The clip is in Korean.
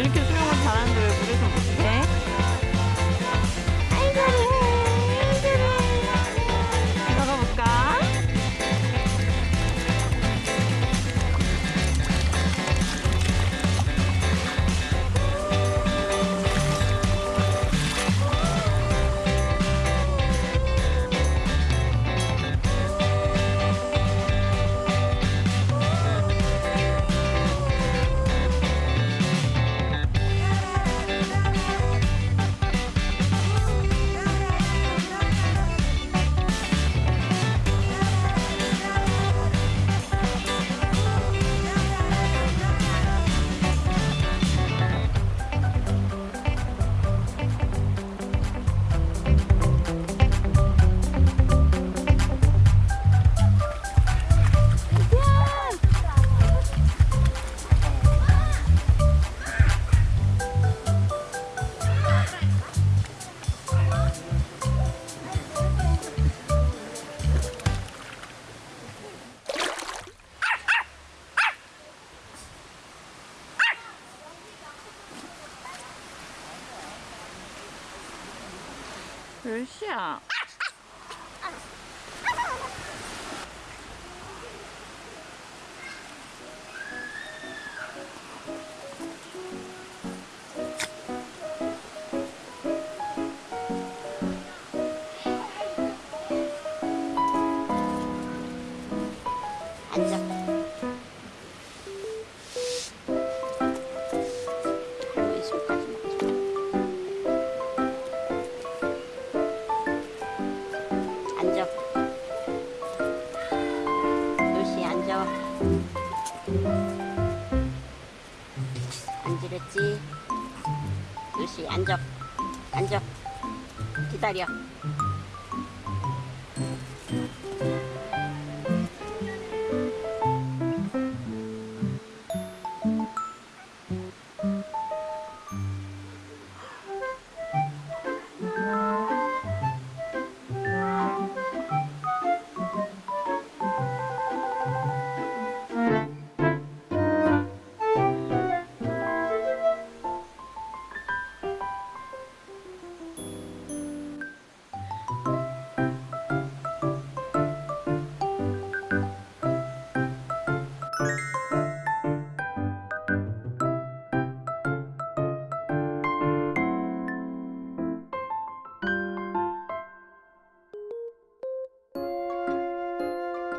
이렇게 수영을 잘하는데 왜 물에서 못해? 有人 앉아. 요시 앉아. 앉으랬지? 요시 앉아. 앉아. 기다려.